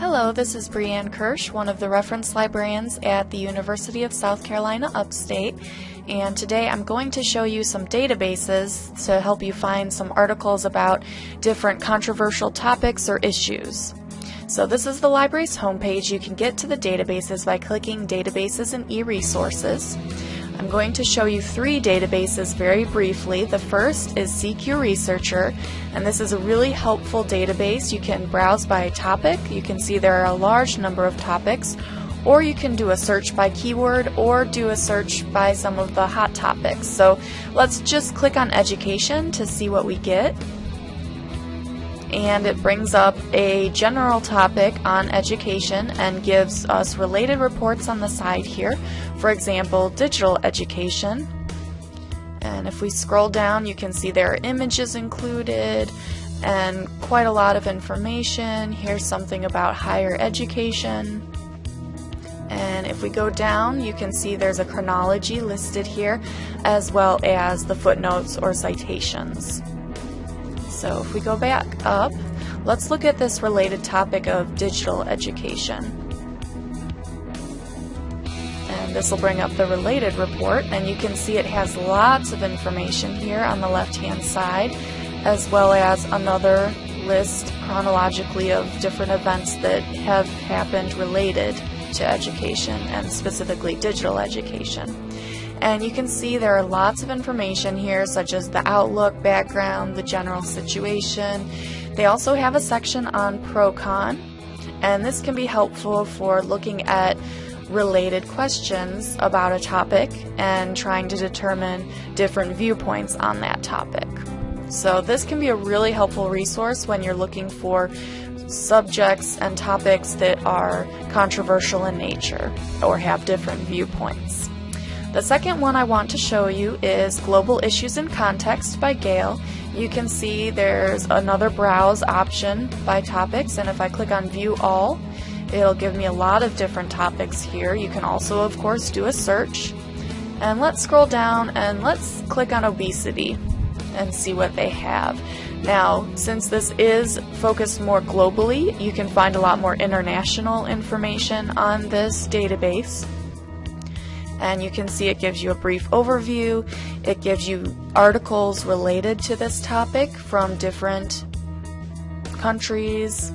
Hello, this is Brianne Kirsch, one of the reference librarians at the University of South Carolina Upstate, and today I'm going to show you some databases to help you find some articles about different controversial topics or issues. So this is the library's homepage. You can get to the databases by clicking Databases and e-Resources. I'm going to show you three databases very briefly. The first is CQ Researcher, and this is a really helpful database. You can browse by topic. You can see there are a large number of topics, or you can do a search by keyword or do a search by some of the hot topics. So let's just click on education to see what we get and it brings up a general topic on education and gives us related reports on the side here. For example, digital education. And if we scroll down, you can see there are images included and quite a lot of information. Here's something about higher education. And if we go down, you can see there's a chronology listed here, as well as the footnotes or citations. So if we go back up, let's look at this related topic of digital education. And this will bring up the related report, and you can see it has lots of information here on the left-hand side, as well as another list chronologically of different events that have happened related to education and specifically digital education. And you can see there are lots of information here, such as the outlook, background, the general situation. They also have a section on pro-con, and this can be helpful for looking at related questions about a topic and trying to determine different viewpoints on that topic. So this can be a really helpful resource when you're looking for subjects and topics that are controversial in nature or have different viewpoints. The second one I want to show you is Global Issues in Context by Gale. You can see there's another browse option by topics and if I click on View All, it'll give me a lot of different topics here. You can also of course do a search. And let's scroll down and let's click on obesity and see what they have. Now, since this is focused more globally, you can find a lot more international information on this database and you can see it gives you a brief overview. It gives you articles related to this topic from different countries,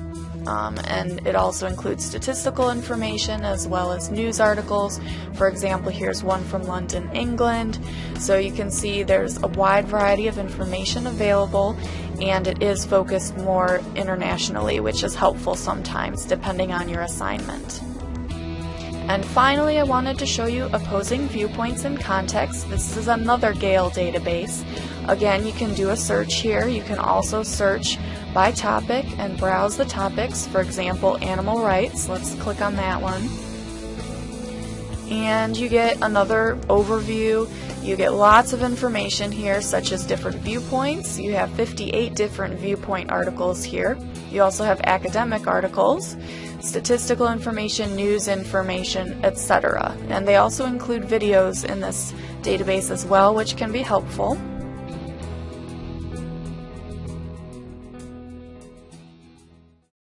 um, and it also includes statistical information as well as news articles. For example, here's one from London, England. So you can see there's a wide variety of information available and it is focused more internationally, which is helpful sometimes depending on your assignment. And finally, I wanted to show you opposing viewpoints in context. This is another Gale database. Again, you can do a search here. You can also search by topic and browse the topics. For example, animal rights. Let's click on that one. And you get another overview. You get lots of information here, such as different viewpoints. You have 58 different viewpoint articles here. You also have academic articles statistical information, news information, etc. And they also include videos in this database as well, which can be helpful.